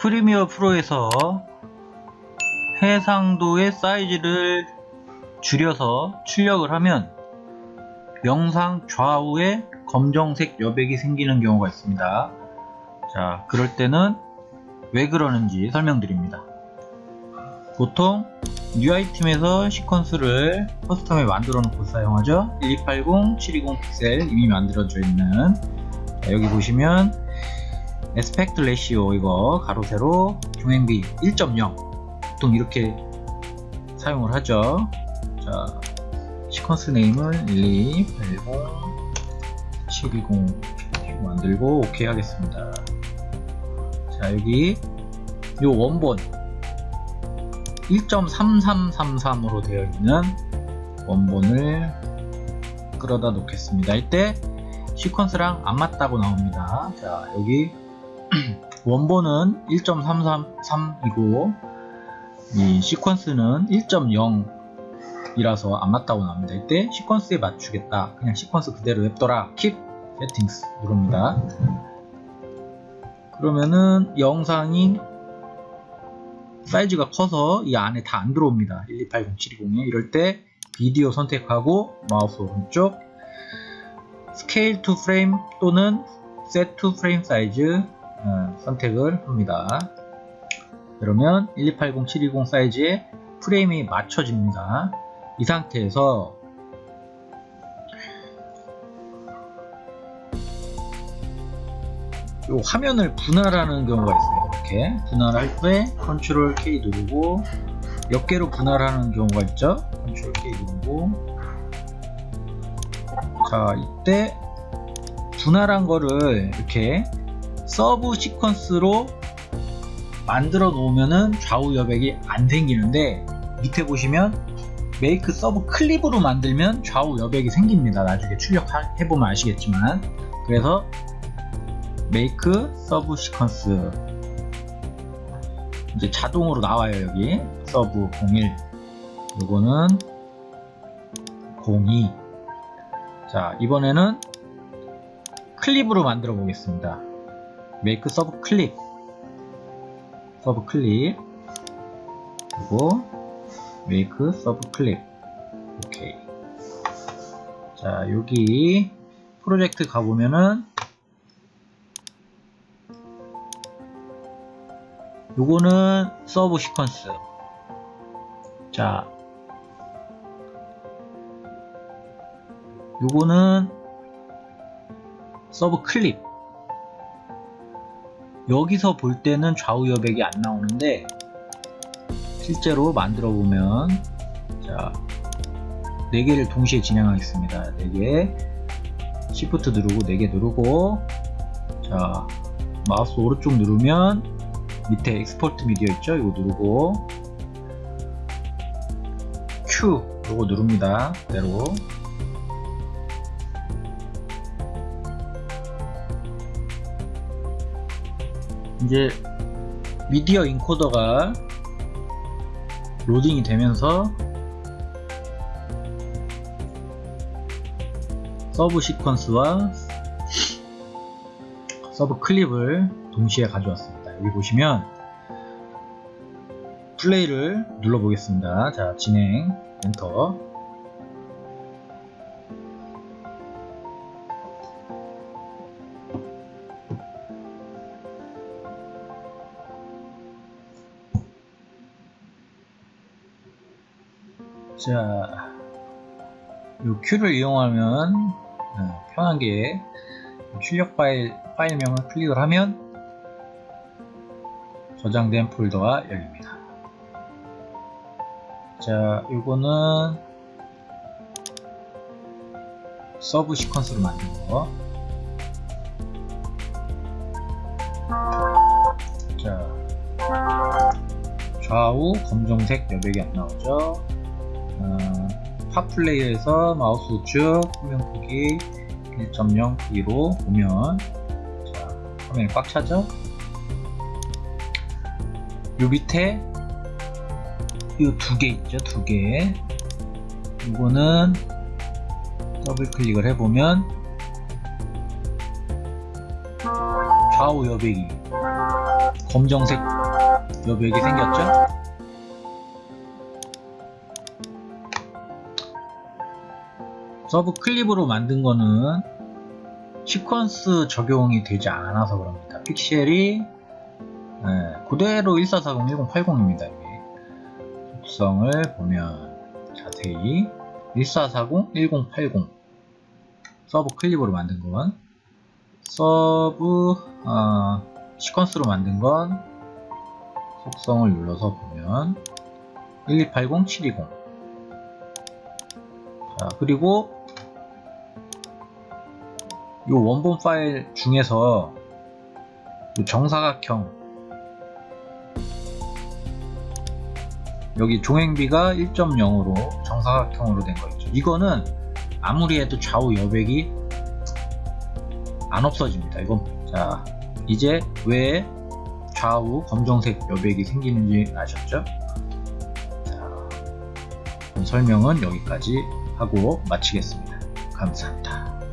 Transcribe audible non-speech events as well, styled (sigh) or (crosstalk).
프리미어 프로에서 해상도의 사이즈를 줄여서 출력을 하면 영상 좌우에 검정색 여백이 생기는 경우가 있습니다. 자, 그럴 때는 왜 그러는지 설명드립니다. 보통 UI팀에서 시퀀스를 커스텀에 만들어 놓고 사용하죠. 1280, 720 픽셀 이미 만들어져 있는 자, 여기 보시면 에스펙트 레시오 이거 가로 세로 중행비 1.0 보통 이렇게 사용을 하죠. 자, 시퀀스 네임을 1280, 720 만들고 오케이 하겠습니다. 자, 여기 요 원본 1.3333으로 되어 있는 원본을 끌어다 놓겠습니다. 이때 시퀀스랑 안 맞다고 나옵니다. 자, 여기 (clears throat) 원본은 1.333이고 이 시퀀스는 1.0 이라서 안 맞다고 나옵니다. 이때 시퀀스에 맞추겠다. 그냥 시퀀스 그대로 냅둬라. Keep Settings 누릅니다. 그러면은 영상이 사이즈가 커서 이 안에 다 안 들어옵니다. 1280, 720에 이럴 때 비디오 선택하고 마우스 오른쪽 scale to frame 또는 set to frame size 어, 선택을 합니다. 그러면 1280, 720 사이즈에 프레임이 맞춰집니다. 이 상태에서 요 화면을 분할하는 경우가 있어요. 이렇게 분할할 때 control K 누르고 몇 개로 분할하는 경우가 있죠. control K 누르고 자 이때 분할한 거를 이렇게 subsequence로 만들어 놓으면은 좌우 여백이 안 생기는데 밑에 보시면 make subclip으로 만들면 좌우 여백이 생깁니다. 나중에 출력해보면 아시겠지만. 그래서 make subsequence. 이제 자동으로 나와요 여기. sub 01 요거는 02자 이번에는 클립으로 만들어 보겠습니다 make subclip subclip 그리고 make subclip 오케이. 자 여기 프로젝트 가보면은 요거는 subsequence 자 요거는 subclip 여기서 볼 때는 좌우 여백이 안 나오는데 실제로 만들어 보면 자 4개를 동시에 진행하겠습니다 4개 shift 누르고 4개 누르고 자 마우스 오른쪽 누르면 밑에 export media 있죠? 이거 누르고 queue 이거 누릅니다. 그대로 이제 media encoder가 로딩이 되면서 subsequence와 subclip을 동시에 가져왔습니다. 여기 보시면 플레이를 눌러 보겠습니다 자 진행 엔터 자, 이 queue를 이용하면 어, 편하게 출력 파일 파일명을 클릭을 하면 저장된 폴더가 열립니다. 자, 이거는 subsequence로 만든 거. 자, 좌우 검정색 여백이 안 나오죠. 어, PotPlayer에서 마우스 우측 화면 크기 1.0 크기로 보면 자, 화면이 꽉 차죠? 요 밑에 이두개 있죠 두 개 이거는 더블 클릭을 해보면 좌우 여백이 검정색 여백이 생겼죠? subclip으로 만든 거는 시퀀스 적용이 되지 않아서 그럽니다. 픽셀이 네, 그대로 1440-1080입니다. 속성을 보면 자세히 1440-1080 subclip으로 만든 건 sub 어, sequence로 만든 건 속성을 눌러서 보면 1280720 자, 그리고 이 원본 파일 중에서 요 정사각형 여기 종횡비가 1.0으로 정사각형으로 된 거 있죠. 이거는 아무리 해도 좌우 여백이 안 없어집니다. 이건 자 이제 왜 좌우 검정색 여백이 생기는지 아셨죠? 자, 설명은 여기까지 하고 마치겠습니다. 감사합니다.